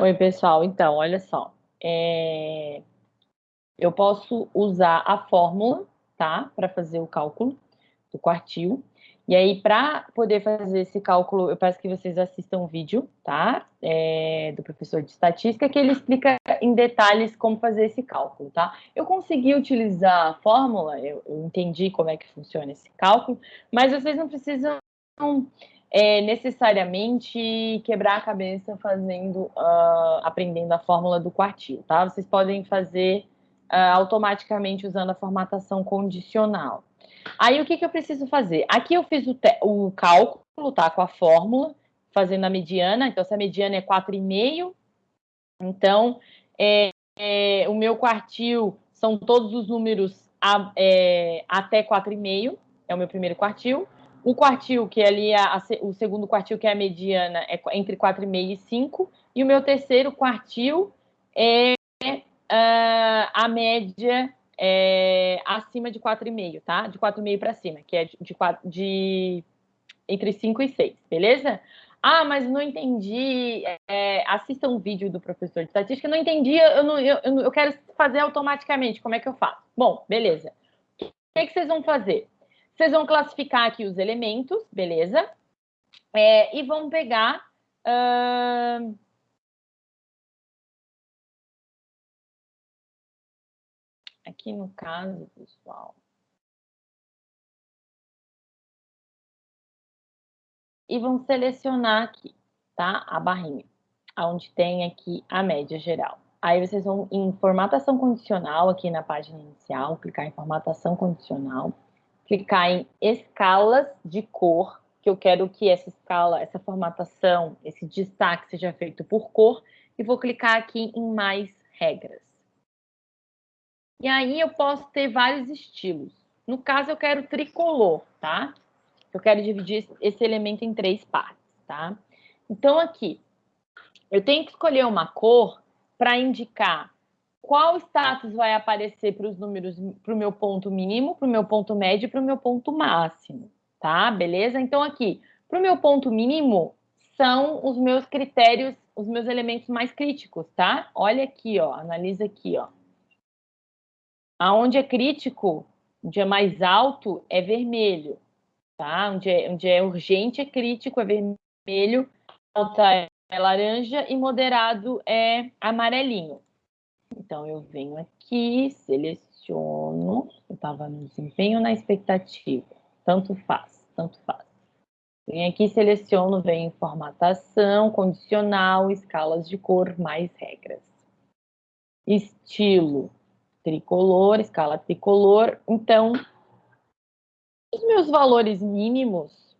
Oi, pessoal. Então, olha só. É... Eu posso usar a fórmula, tá? Para fazer o cálculo do quartil. E aí, para poder fazer esse cálculo, eu peço que vocês assistam o vídeo, tá? É, do professor de estatística, que ele explica em detalhes como fazer esse cálculo, tá? Eu consegui utilizar a fórmula, eu, eu entendi como é que funciona esse cálculo, mas vocês não precisam é, necessariamente quebrar a cabeça fazendo, uh, aprendendo a fórmula do quartil, tá? Vocês podem fazer uh, automaticamente usando a formatação condicional, Aí, o que, que eu preciso fazer? Aqui eu fiz o, o cálculo, tá? Com a fórmula, fazendo a mediana. Então, se a mediana é 4,5, então, é, é, o meu quartil são todos os números a, é, até 4,5, é o meu primeiro quartil. O quartil, que é ali a, a, o segundo quartil, que é a mediana, é entre 4,5 e 5. E o meu terceiro quartil é uh, a média é, acima de 4,5, tá? De 4,5 para cima, que é de, de, de, entre 5 e 6, beleza? Ah, mas não entendi. É, assista um vídeo do professor de estatística. Não entendi, eu, não, eu, eu quero fazer automaticamente. Como é que eu faço? Bom, beleza. O que, que vocês vão fazer? Vocês vão classificar aqui os elementos, beleza? É, e vão pegar. Uh, Aqui no caso, pessoal, e vão selecionar aqui, tá? A barrinha, onde tem aqui a média geral. Aí vocês vão em formatação condicional, aqui na página inicial, clicar em formatação condicional, clicar em escalas de cor, que eu quero que essa escala, essa formatação, esse destaque seja feito por cor, e vou clicar aqui em mais regras. E aí eu posso ter vários estilos. No caso, eu quero tricolor, tá? Eu quero dividir esse elemento em três partes, tá? Então, aqui, eu tenho que escolher uma cor para indicar qual status vai aparecer para os números, para o meu ponto mínimo, para o meu ponto médio e para o meu ponto máximo, tá? Beleza? Então, aqui, para o meu ponto mínimo, são os meus critérios, os meus elementos mais críticos, tá? Olha aqui, ó, analisa aqui, ó. Aonde é crítico, onde é mais alto, é vermelho. Tá? Onde, é, onde é urgente é crítico, é vermelho, alta é laranja e moderado é amarelinho. Então, eu venho aqui, seleciono, eu estava no desempenho na expectativa, tanto faz, tanto faz. Venho aqui, seleciono, venho em formatação, condicional, escalas de cor, mais regras. Estilo, tricolor, escala tricolor. Então, os meus valores mínimos,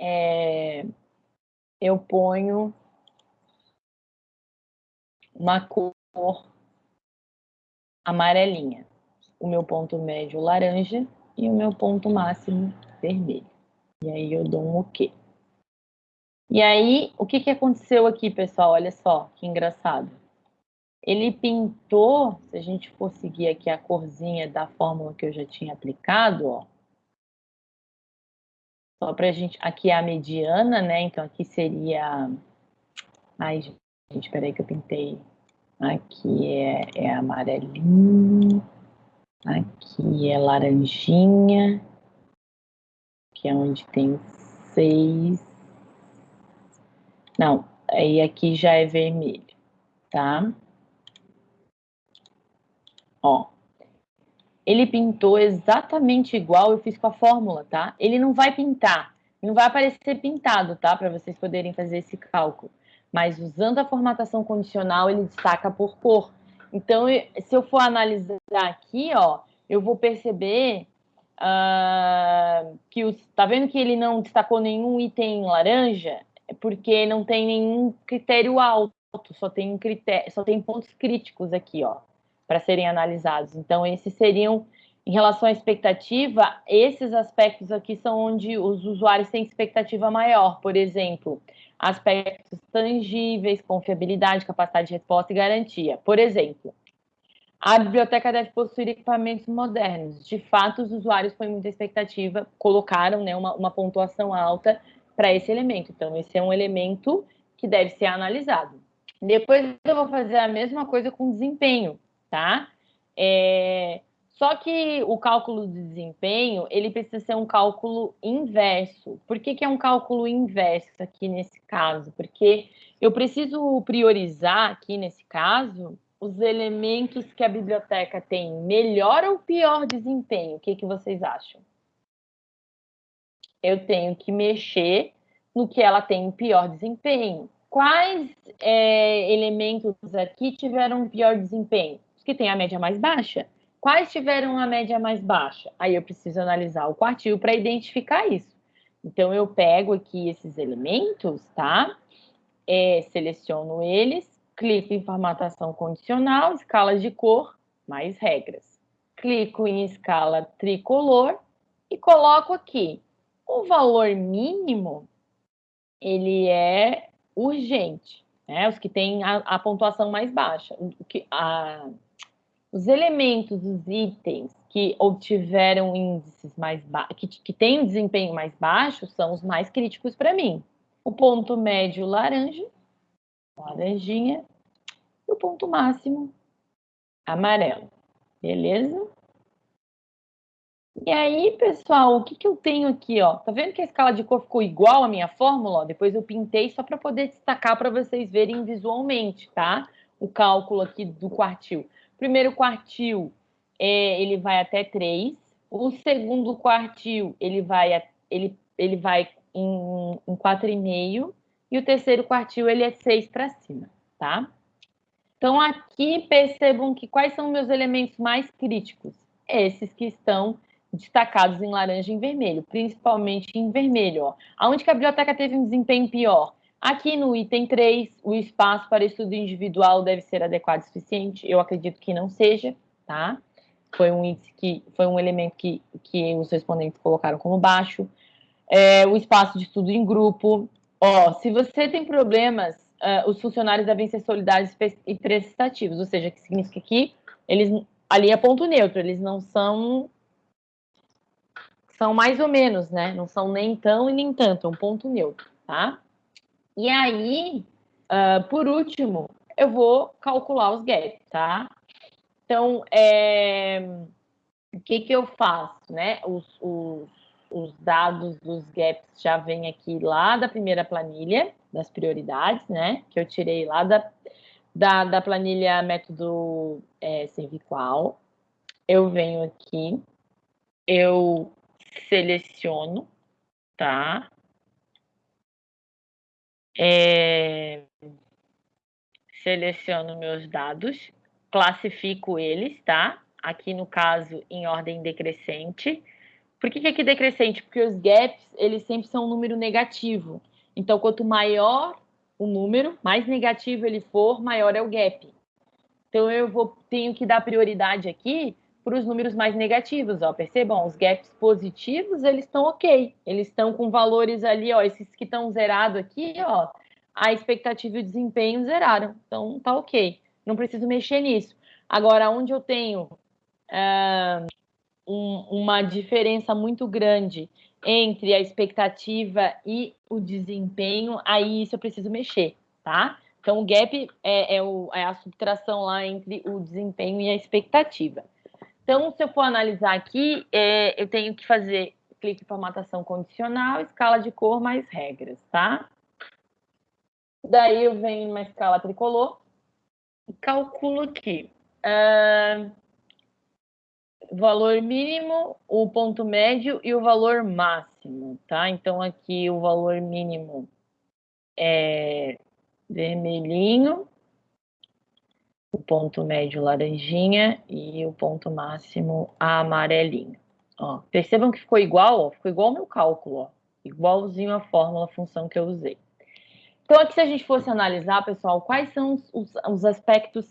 é, eu ponho uma cor amarelinha. O meu ponto médio laranja e o meu ponto máximo vermelho. E aí eu dou um OK. E aí, o que, que aconteceu aqui, pessoal? Olha só, que engraçado. Ele pintou, se a gente for seguir aqui a corzinha da fórmula que eu já tinha aplicado, ó. Só para a gente, aqui é a mediana, né? Então aqui seria, ai gente, peraí que eu pintei. Aqui é, é amarelinho, aqui é laranjinha, que é onde tem seis. Não, aí aqui já é vermelho, tá? Ó, ele pintou exatamente igual eu fiz com a fórmula, tá? Ele não vai pintar, não vai aparecer pintado, tá? Para vocês poderem fazer esse cálculo. Mas usando a formatação condicional, ele destaca por cor. Então, se eu for analisar aqui, ó, eu vou perceber uh, que os, tá vendo que ele não destacou nenhum item laranja? É porque não tem nenhum critério alto, só tem critério, só tem pontos críticos aqui, ó para serem analisados. Então, esses seriam, em relação à expectativa, esses aspectos aqui são onde os usuários têm expectativa maior. Por exemplo, aspectos tangíveis, confiabilidade, capacidade de resposta e garantia. Por exemplo, a biblioteca deve possuir equipamentos modernos. De fato, os usuários, foi muita expectativa, colocaram né, uma, uma pontuação alta para esse elemento. Então, esse é um elemento que deve ser analisado. Depois eu vou fazer a mesma coisa com desempenho, tá? É... Só que o cálculo de desempenho, ele precisa ser um cálculo inverso. Por que, que é um cálculo inverso aqui nesse caso? Porque eu preciso priorizar aqui nesse caso os elementos que a biblioteca tem melhor ou pior desempenho. O que, que vocês acham? Eu tenho que mexer no que ela tem pior desempenho. Quais é, elementos aqui tiveram pior desempenho? Os que têm a média mais baixa. Quais tiveram a média mais baixa? Aí eu preciso analisar o quartil para identificar isso. Então, eu pego aqui esses elementos, tá? É, seleciono eles, clico em formatação condicional, escala de cor, mais regras. Clico em escala tricolor e coloco aqui o valor mínimo, ele é urgente, né? Os que têm a, a pontuação mais baixa. O que, a, os elementos, os itens que obtiveram índices mais baixos, que, que têm um desempenho mais baixo, são os mais críticos para mim. O ponto médio laranja, laranjinha, e o ponto máximo amarelo. Beleza? E aí, pessoal, o que, que eu tenho aqui? Ó? Tá vendo que a escala de cor ficou igual à minha fórmula? Depois eu pintei só para poder destacar para vocês verem visualmente, tá? O cálculo aqui do quartil primeiro quartil, é, ele vai até 3. O segundo quartil, ele vai, ele, ele vai em, em 4,5. E o terceiro quartil, ele é 6 para cima, tá? Então, aqui percebam que quais são meus elementos mais críticos? Esses que estão destacados em laranja e em vermelho, principalmente em vermelho. Ó. Aonde que a biblioteca teve um desempenho pior? Aqui no item 3, o espaço para estudo individual deve ser adequado e suficiente. Eu acredito que não seja, tá? Foi um índice que foi um elemento que, que os respondentes colocaram como baixo. É, o espaço de estudo em grupo. Ó, se você tem problemas, uh, os funcionários devem ser solidários e prestativos, ou seja, que significa que eles ali é ponto neutro, eles não são são mais ou menos, né? Não são nem tão e nem tanto, é um ponto neutro, tá? E aí, uh, por último, eu vou calcular os gaps, tá? Então, é, o que, que eu faço, né? Os, os, os dados dos gaps já vêm aqui lá da primeira planilha, das prioridades, né? Que eu tirei lá da, da, da planilha método é, cervical. Eu venho aqui, eu seleciono, tá? É, seleciono meus dados, classifico eles, tá? Aqui no caso, em ordem decrescente. Por que, que aqui decrescente? Porque os gaps, eles sempre são um número negativo. Então, quanto maior o número, mais negativo ele for, maior é o gap. Então, eu vou, tenho que dar prioridade aqui para os números mais negativos, ó. Percebam, os gaps positivos, eles estão ok. Eles estão com valores ali, ó, esses que estão zerados aqui, ó, a expectativa e o desempenho zeraram. Então, tá ok. Não preciso mexer nisso. Agora, onde eu tenho um, uma diferença muito grande entre a expectativa e o desempenho, aí isso eu preciso mexer, tá? Então, o gap é, é, o, é a subtração lá entre o desempenho e a expectativa. Então, se eu for analisar aqui, é, eu tenho que fazer clique em formatação condicional, escala de cor mais regras, tá? Daí eu venho numa escala tricolor e calculo aqui. Uh, valor mínimo, o ponto médio e o valor máximo, tá? Então, aqui o valor mínimo é vermelhinho, o ponto médio laranjinha e o ponto máximo amarelinho. Ó, percebam que ficou igual, ó, ficou igual ao meu cálculo, ó, igualzinho a fórmula, a função que eu usei. Então, aqui se a gente fosse analisar, pessoal, quais são os, os aspectos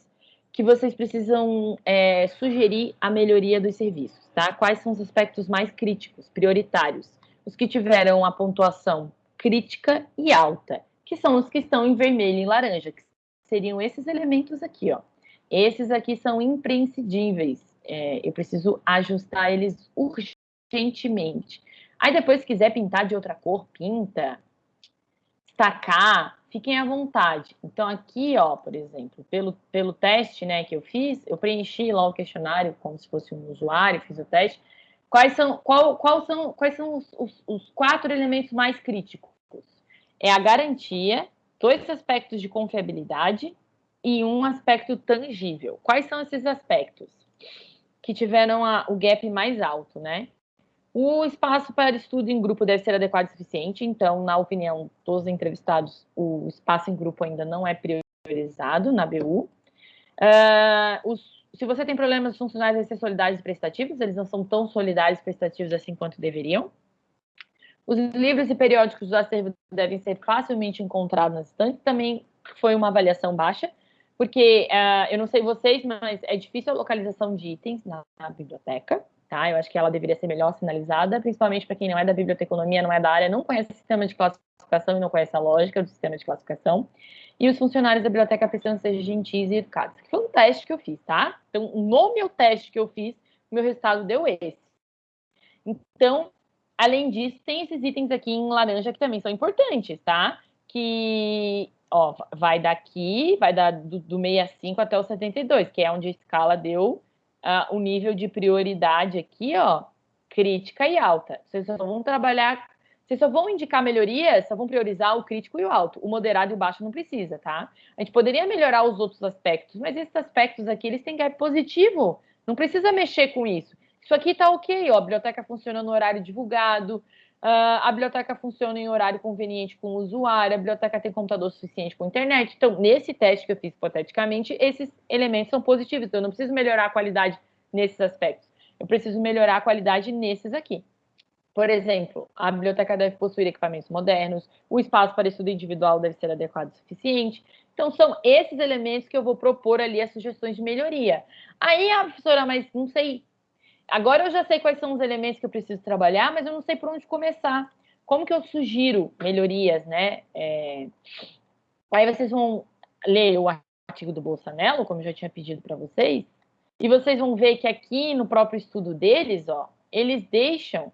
que vocês precisam é, sugerir a melhoria dos serviços, tá? Quais são os aspectos mais críticos, prioritários? Os que tiveram a pontuação crítica e alta, que são os que estão em vermelho e laranja, que seriam esses elementos aqui, ó. Esses aqui são imprescindíveis. É, eu preciso ajustar eles urgentemente. Aí depois, se quiser pintar de outra cor, pinta. Destacar, fiquem à vontade. Então, aqui, ó, por exemplo, pelo, pelo teste né, que eu fiz, eu preenchi lá o questionário como se fosse um usuário, fiz o teste. Quais são, qual, qual são, quais são os, os, os quatro elementos mais críticos? É a garantia, dois aspectos de confiabilidade e um aspecto tangível. Quais são esses aspectos? Que tiveram a, o gap mais alto, né? O espaço para estudo em grupo deve ser adequado e suficiente, então, na opinião dos entrevistados, o espaço em grupo ainda não é priorizado na BU. Uh, ah, os, se você tem problemas funcionais, devem ser solidários e prestativos, eles não são tão solidários e prestativos assim quanto deveriam. Os livros e periódicos do acervo devem ser facilmente encontrados nas estantes, também foi uma avaliação baixa, porque uh, eu não sei vocês, mas é difícil a localização de itens na, na biblioteca tá? Eu acho que ela deveria ser melhor sinalizada, principalmente para quem não é da biblioteconomia, não é da área, não conhece o sistema de classificação e não conhece a lógica do sistema de classificação. E os funcionários da biblioteca precisam ser gentis e educados. Foi um teste que eu fiz, tá? Então, no meu teste que eu fiz, meu resultado deu esse. Então, além disso, tem esses itens aqui em laranja que também são importantes, tá? Que, ó, vai daqui, vai dar do, do 65 até o 72, que é onde a escala deu uh, o nível de prioridade aqui, ó, crítica e alta. Vocês só vão trabalhar, vocês só vão indicar melhorias, só vão priorizar o crítico e o alto. O moderado e o baixo não precisa, tá? A gente poderia melhorar os outros aspectos, mas esses aspectos aqui, eles têm gap positivo. Não precisa mexer com isso. Isso aqui tá ok, ó, a biblioteca funciona no horário divulgado, Uh, a biblioteca funciona em horário conveniente com o usuário, a biblioteca tem computador suficiente com internet. Então, nesse teste que eu fiz hipoteticamente, esses elementos são positivos. Então, eu não preciso melhorar a qualidade nesses aspectos. Eu preciso melhorar a qualidade nesses aqui. Por exemplo, a biblioteca deve possuir equipamentos modernos, o espaço para estudo individual deve ser adequado e suficiente. Então, são esses elementos que eu vou propor ali as sugestões de melhoria. Aí, a professora, mas não sei Agora eu já sei quais são os elementos que eu preciso trabalhar, mas eu não sei por onde começar. Como que eu sugiro melhorias, né? É... Aí vocês vão ler o artigo do Bolsonaro, como eu já tinha pedido para vocês, e vocês vão ver que aqui no próprio estudo deles, ó, eles deixam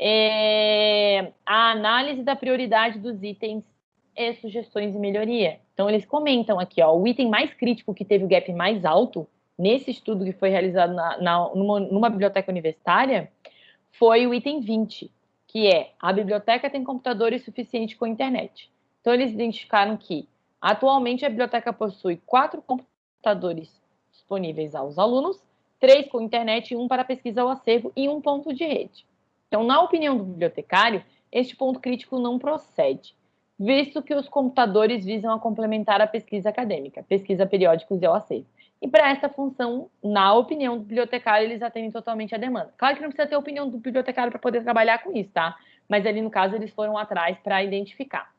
é, a análise da prioridade dos itens e sugestões de melhoria. Então, eles comentam aqui, ó, o item mais crítico que teve o gap mais alto nesse estudo que foi realizado na, na, numa, numa biblioteca universitária, foi o item 20, que é a biblioteca tem computadores suficientes com internet. Então, eles identificaram que, atualmente, a biblioteca possui quatro computadores disponíveis aos alunos, três com internet um para pesquisa ao acervo e um ponto de rede. Então, na opinião do bibliotecário, este ponto crítico não procede, visto que os computadores visam a complementar a pesquisa acadêmica, pesquisa periódicos e ao acervo. E para essa função, na opinião do bibliotecário, eles atendem totalmente a demanda. Claro que não precisa ter opinião do bibliotecário para poder trabalhar com isso, tá? Mas ali, no caso, eles foram atrás para identificar.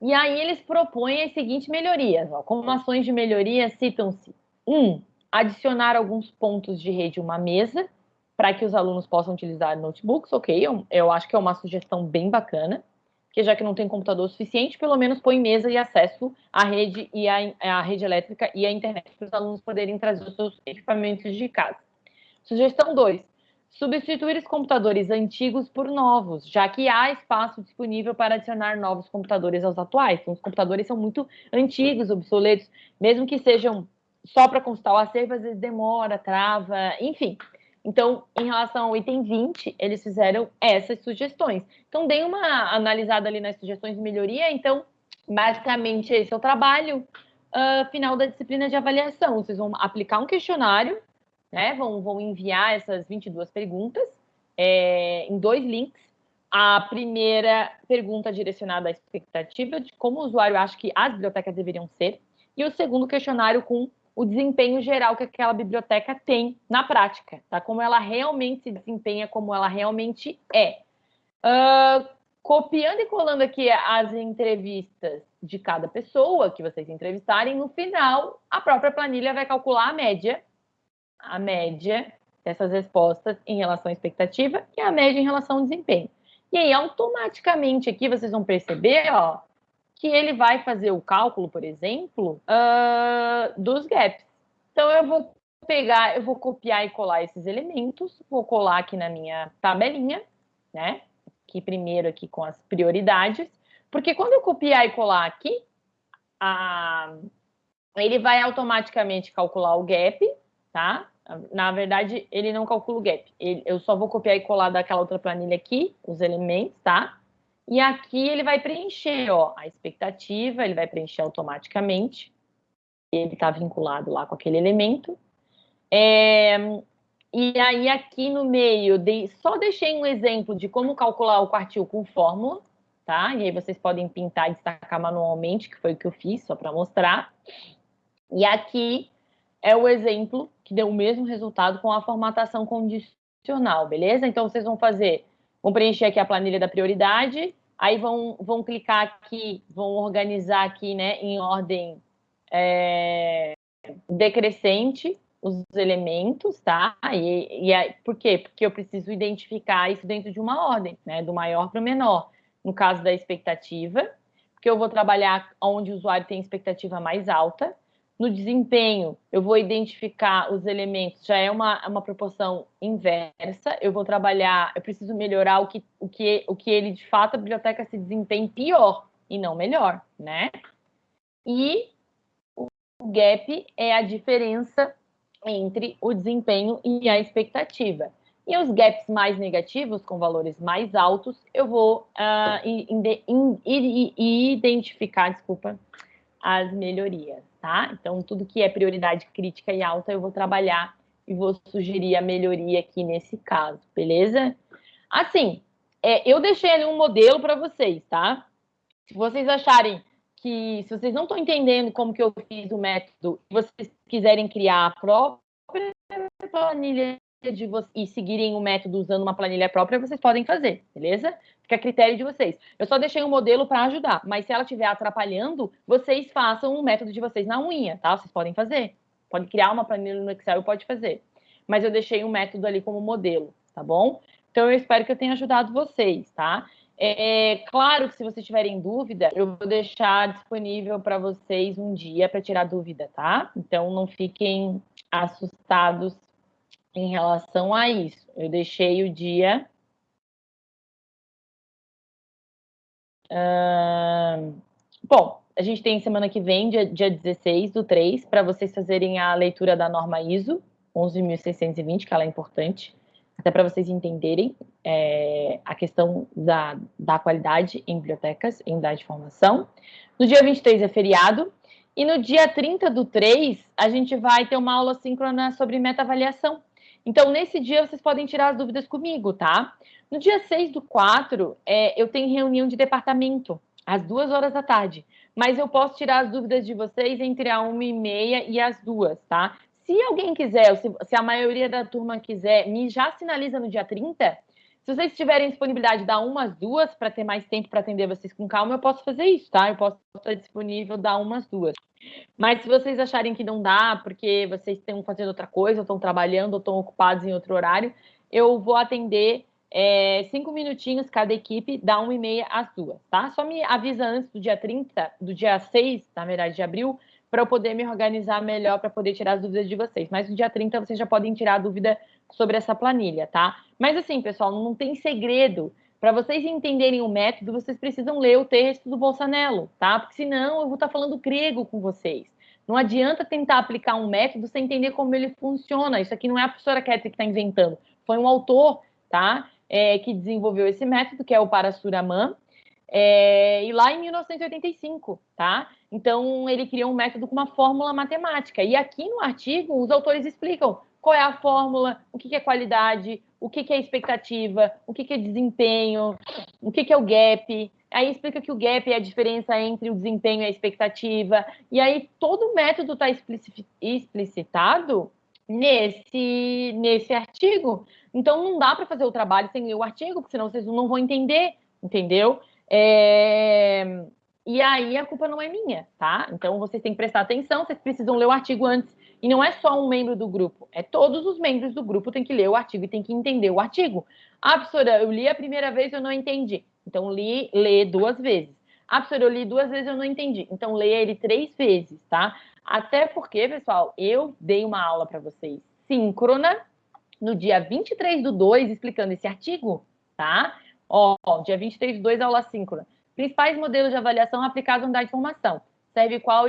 E aí eles propõem as seguintes melhorias. Ó. Como ações de melhoria, citam-se: um, adicionar alguns pontos de rede uma mesa para que os alunos possam utilizar notebooks. Ok, eu, eu acho que é uma sugestão bem bacana que já que não tem computador suficiente, pelo menos põe mesa e acesso à rede e à, à rede elétrica e à internet para os alunos poderem trazer os seus equipamentos de casa. Sugestão 2. Substituir os computadores antigos por novos, já que há espaço disponível para adicionar novos computadores aos atuais. Então, os computadores são muito antigos, obsoletos, mesmo que sejam só para consultar o acervo, às vezes demora, trava, enfim. Então, em relação ao item 20, eles fizeram essas sugestões. Então, dei uma analisada ali nas sugestões de melhoria. Então, basicamente, esse é o trabalho uh, final da disciplina de avaliação. Vocês vão aplicar um questionário, né? Vão, vão enviar essas 22 perguntas é, em dois links. A primeira pergunta direcionada à expectativa de como o usuário acha que as bibliotecas deveriam ser. E o segundo questionário com o desempenho geral que aquela biblioteca tem na prática, tá? Como ela realmente se desempenha, como ela realmente é. Uh, copiando e colando aqui as entrevistas de cada pessoa que vocês entrevistarem, no final, a própria planilha vai calcular a média, a média dessas respostas em relação à expectativa e a média em relação ao desempenho. E aí, automaticamente aqui, vocês vão perceber, ó, que ele vai fazer o cálculo, por exemplo, uh, dos gaps. Então, eu vou pegar, eu vou copiar e colar esses elementos, vou colar aqui na minha tabelinha, né? Aqui primeiro aqui com as prioridades, Porque quando eu copiar e colar aqui, a... ele vai automaticamente calcular o gap, tá? Na verdade, ele não calcula o gap. Ele, eu só vou copiar e colar daquela outra planilha aqui, os elementos, tá? E aqui ele vai preencher, ó, a expectativa, ele vai preencher automaticamente. Ele está vinculado lá com aquele elemento. É, e aí aqui no meio, de, só deixei um exemplo de como calcular o quartil com fórmula, tá? E aí vocês podem pintar e destacar manualmente, que foi o que eu fiz, só para mostrar. E aqui é o exemplo que deu o mesmo resultado com a formatação condicional, beleza? Então, vocês vão fazer, vão preencher aqui a planilha da prioridade, aí vão, vão clicar aqui, vão organizar aqui, né, em ordem é, decrescente os elementos, tá? E, e aí, por quê? Porque eu preciso identificar isso dentro de uma ordem, né, do maior para o menor. No caso da expectativa, porque eu vou trabalhar onde o usuário tem expectativa mais alta, no desempenho, eu vou identificar os elementos, já é uma, uma proporção inversa, eu vou trabalhar, eu preciso melhorar o que, o que, o que ele, de fato, a biblioteca se desempenhe pior e não melhor, né? E o gap é a diferença entre o desempenho e a expectativa. E os gaps mais negativos, com valores mais altos, eu vou uh, identificar, desculpa, as melhorias, tá? Então, tudo que é prioridade crítica e alta, eu vou trabalhar e vou sugerir a melhoria aqui nesse caso, beleza? Assim, é, eu deixei ali um modelo para vocês, tá? Se vocês acharem que, se vocês não estão entendendo como que eu fiz o método, vocês quiserem criar a própria planilha de vocês e seguirem o método usando uma planilha própria, vocês podem fazer, beleza? Fica a critério de vocês. Eu só deixei um modelo para ajudar, mas se ela estiver atrapalhando, vocês façam o método de vocês na unha, tá? Vocês podem fazer. Pode criar uma planilha no Excel pode fazer. Mas eu deixei um método ali como modelo, tá bom? Então eu espero que eu tenha ajudado vocês, tá? É, é claro que se vocês tiverem dúvida, eu vou deixar disponível para vocês um dia para tirar dúvida, tá? Então não fiquem assustados em relação a isso. Eu deixei o dia. Uh, bom, a gente tem semana que vem, dia, dia 16 do 3, para vocês fazerem a leitura da norma ISO 11.620, que ela é importante, até para vocês entenderem é, a questão da, da qualidade em bibliotecas, em unidade de formação. No dia 23 é feriado, e no dia 30 do 3, a gente vai ter uma aula síncrona sobre meta-avaliação. Então, nesse dia, vocês podem tirar as dúvidas comigo, tá? No dia 6 do 4, é, eu tenho reunião de departamento, às duas horas da tarde. Mas eu posso tirar as dúvidas de vocês entre a uma e meia e as duas, tá? Se alguém quiser, se, se a maioria da turma quiser, me já sinaliza no dia 30. Se vocês tiverem disponibilidade da umas duas para ter mais tempo para atender vocês com calma, eu posso fazer isso, tá? Eu posso estar disponível dar umas duas. Mas se vocês acharem que não dá, porque vocês estão fazendo outra coisa, estão trabalhando, estão ocupados em outro horário, eu vou atender é, cinco minutinhos cada equipe, da uma e meia às duas, tá? Só me avisa antes do dia 30, do dia 6, na verdade, de abril, para eu poder me organizar melhor, para poder tirar as dúvidas de vocês. Mas no dia 30 vocês já podem tirar a dúvida sobre essa planilha, tá? Mas assim, pessoal, não tem segredo. Para vocês entenderem o método, vocês precisam ler o texto do Bolsonaro, tá? Porque senão eu vou estar tá falando grego com vocês. Não adianta tentar aplicar um método sem entender como ele funciona. Isso aqui não é a professora Ketri que está inventando. Foi um autor, tá? É, que desenvolveu esse método, que é o Parasuraman, é, e lá em 1985, tá? Então, ele criou um método com uma fórmula matemática. E aqui no artigo, os autores explicam qual é a fórmula, o que é qualidade, o que é expectativa, o que é desempenho, o que é o gap. Aí explica que o gap é a diferença entre o desempenho e a expectativa. E aí todo o método está explicitado nesse, nesse artigo. Então não dá para fazer o trabalho sem ler o artigo, porque senão vocês não vão entender, entendeu? É... E aí a culpa não é minha, tá? Então vocês têm que prestar atenção, vocês precisam ler o artigo antes e não é só um membro do grupo, é todos os membros do grupo têm que ler o artigo e têm que entender o artigo. Ah, professora, eu li a primeira vez e eu não entendi. Então, li, lê duas vezes. Ah, professora, eu li duas vezes e eu não entendi. Então, leia ele três vezes, tá? Até porque, pessoal, eu dei uma aula para vocês síncrona no dia 23 do 2, explicando esse artigo, tá? Ó, dia 23 do 2, aula síncrona. Principais modelos de avaliação aplicados na unidade de formação. Serve qual,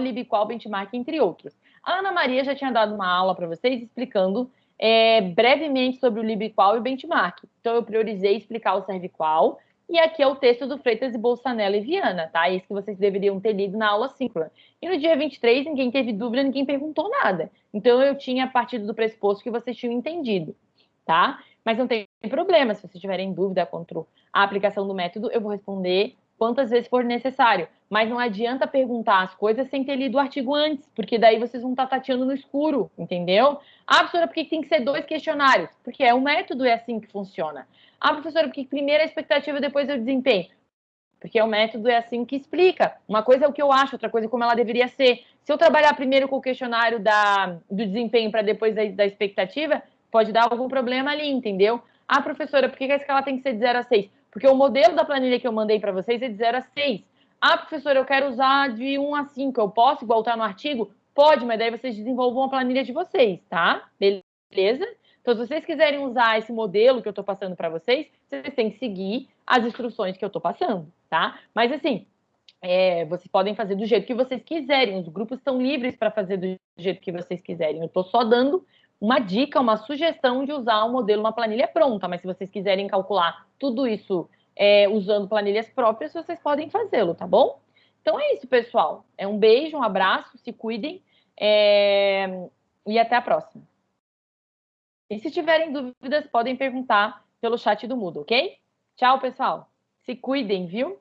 Benchmark, entre outros. A Ana Maria já tinha dado uma aula para vocês explicando é, brevemente sobre o LibQual e o Benchmark. Então, eu priorizei explicar o ServeQual. E aqui é o texto do Freitas e Bolsanella e Viana, tá? Isso que vocês deveriam ter lido na aula síncrona. E no dia 23, ninguém teve dúvida, ninguém perguntou nada. Então, eu tinha partido do pressuposto que vocês tinham entendido, tá? Mas não tem problema, se vocês tiverem dúvida contra a aplicação do método, eu vou responder quantas vezes for necessário. Mas não adianta perguntar as coisas sem ter lido o artigo antes, porque daí vocês vão estar tateando no escuro, entendeu? Ah, professora, por que tem que ser dois questionários? Porque é o método, é assim que funciona. Ah, professora, porque primeiro a expectativa, depois o desempenho? Porque o método é assim que explica. Uma coisa é o que eu acho, outra coisa é como ela deveria ser. Se eu trabalhar primeiro com o questionário da, do desempenho para depois da, da expectativa, pode dar algum problema ali, entendeu? Ah, professora, por que a escala tem que ser de 0 a 6? Porque o modelo da planilha que eu mandei para vocês é de 0 a 6. Ah, professor, eu quero usar de 1 a 5. Eu posso, igual tá no artigo? Pode, mas daí vocês desenvolvam a planilha de vocês, tá? Beleza? Então, se vocês quiserem usar esse modelo que eu estou passando para vocês, vocês têm que seguir as instruções que eu estou passando, tá? Mas, assim, é, vocês podem fazer do jeito que vocês quiserem. Os grupos estão livres para fazer do jeito que vocês quiserem. Eu estou só dando uma dica, uma sugestão de usar um modelo, uma planilha pronta, mas se vocês quiserem calcular tudo isso é, usando planilhas próprias, vocês podem fazê-lo, tá bom? Então é isso, pessoal. É um beijo, um abraço, se cuidem é... e até a próxima. E se tiverem dúvidas, podem perguntar pelo chat do Moodle, ok? Tchau, pessoal. Se cuidem, viu?